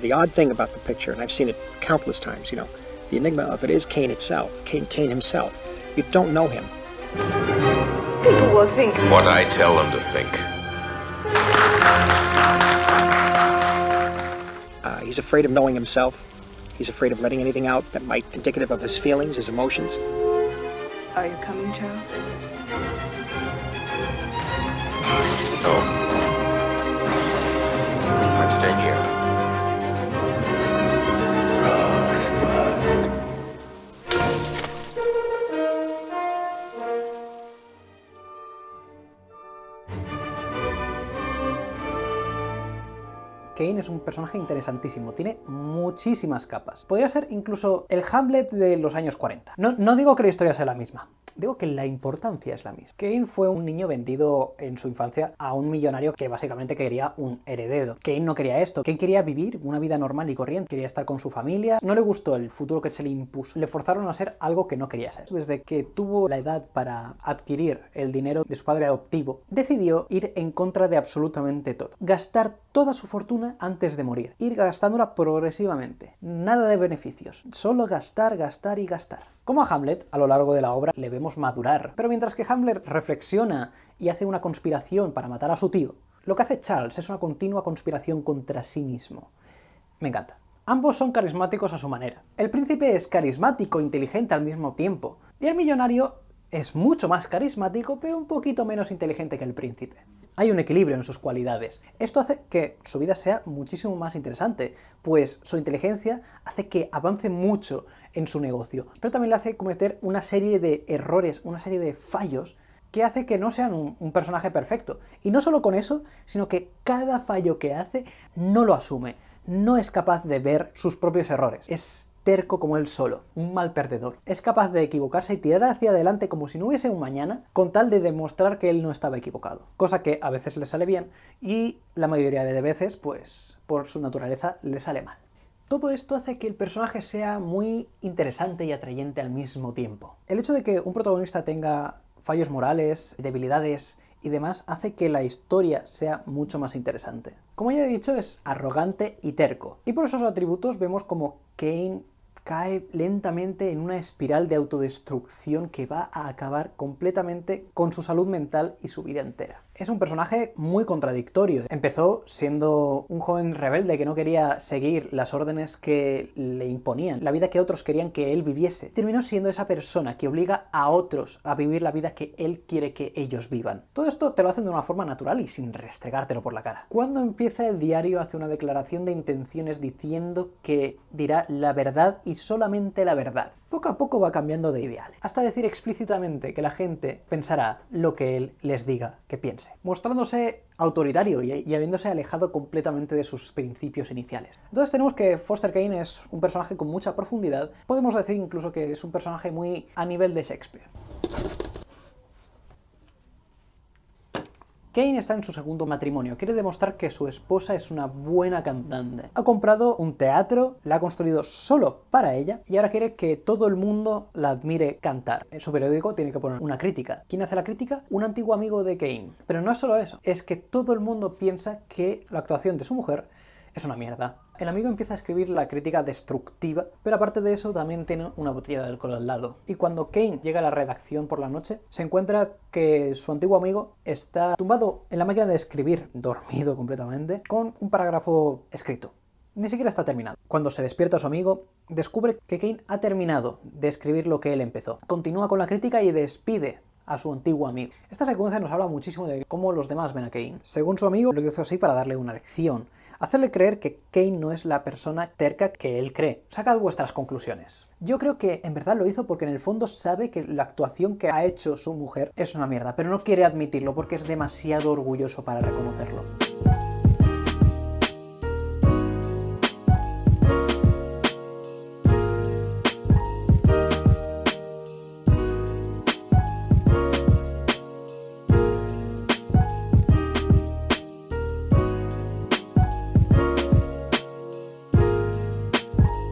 The odd thing about the picture, and I've seen it countless times, you know, the enigma of it is Cain itself, Cain, Cain himself. You don't know him. People will think What I tell them to think. Uh, he's afraid of knowing himself. He's afraid of letting anything out that might indicative of his feelings, his emotions. Are you coming, Charles? No. I'm here. Cain es un personaje interesantísimo, tiene muchísimas capas. Podría ser incluso el Hamlet de los años 40. No, no digo que la historia sea la misma, Digo que la importancia es la misma. Kane fue un niño vendido en su infancia a un millonario que básicamente quería un heredero. Kane no quería esto. Kane quería vivir una vida normal y corriente. Quería estar con su familia. No le gustó el futuro que se le impuso. Le forzaron a ser algo que no quería ser. Desde que tuvo la edad para adquirir el dinero de su padre adoptivo, decidió ir en contra de absolutamente todo. Gastar toda su fortuna antes de morir. Ir gastándola progresivamente. Nada de beneficios. Solo gastar, gastar y gastar. Como a Hamlet, a lo largo de la obra le vemos madurar, pero mientras que Hamlet reflexiona y hace una conspiración para matar a su tío, lo que hace Charles es una continua conspiración contra sí mismo. Me encanta. Ambos son carismáticos a su manera. El príncipe es carismático e inteligente al mismo tiempo, y el millonario es mucho más carismático, pero un poquito menos inteligente que el príncipe. Hay un equilibrio en sus cualidades. Esto hace que su vida sea muchísimo más interesante, pues su inteligencia hace que avance mucho en su negocio, pero también le hace cometer una serie de errores, una serie de fallos que hace que no sean un, personaje perfecto. Y no solo con eso, sino que cada fallo que hace no lo asume, no es capaz de ver sus propios errores. Es terco como él solo, un mal perdedor. Es capaz de equivocarse y tirar hacia adelante como si no hubiese un mañana, con tal de demostrar que él no estaba equivocado. Cosa que a veces le sale bien y la mayoría de veces, pues, por su naturaleza, le sale mal. Todo esto hace que el personaje sea muy interesante y atrayente al mismo tiempo. El hecho de que un protagonista tenga fallos morales, debilidades y demás hace que la historia sea mucho más interesante. Como ya he dicho, es arrogante y terco, y por esos atributos vemos como Kane cae lentamente en una espiral de autodestrucción que va a acabar completamente con su salud mental y su vida entera. Es un personaje muy contradictorio. Empezó siendo un joven rebelde que no quería seguir las órdenes que le imponían, la vida que otros querían que él viviese. Terminó siendo esa persona que obliga a otros a vivir la vida que él quiere que ellos vivan. Todo esto te lo hacen de una forma natural y sin restregártelo por la cara. Cuando empieza el diario hace una declaración de intenciones diciendo que dirá la verdad y solamente la verdad. Poco a poco va cambiando de ideales, hasta decir explícitamente que la gente pensará lo que él les diga que piense, mostrándose autoritario y, y, habiéndose alejado completamente de sus principios iniciales. Entonces tenemos que Foster Kane es un personaje con mucha profundidad, podemos decir incluso que es un personaje muy a nivel de Shakespeare. Kane está en su segundo matrimonio, quiere demostrar que su esposa es una buena cantante. Ha comprado un teatro, la ha construido solo para ella y ahora quiere que todo el mundo la admire cantar. En su periódico tiene que poner una crítica. ¿Quién hace la crítica? Un antiguo amigo de Kane. Pero no es solo eso, es que todo el mundo piensa que la actuación de su mujer es una mierda. El amigo empieza a escribir la crítica destructiva, pero aparte de eso también tiene una botella de alcohol al lado. Y cuando Kane llega a la redacción por la noche, se encuentra que su antiguo amigo está tumbado en la máquina de escribir, dormido completamente, con un parágrafo escrito. Ni siquiera está terminado. Cuando se despierta su amigo, descubre que Kane ha terminado de escribir lo que él empezó. Continúa con la crítica y despide a su antiguo amigo. Esta secuencia nos habla muchísimo de cómo los demás ven a Kane. Según su amigo, lo hizo así para darle una lección, hacerle creer que Kane no es la persona terca que él cree. Sacad vuestras conclusiones. Yo creo que en verdad lo hizo porque en el fondo sabe que la actuación que ha hecho su mujer es una mierda, pero no quiere admitirlo porque es demasiado orgulloso para reconocerlo.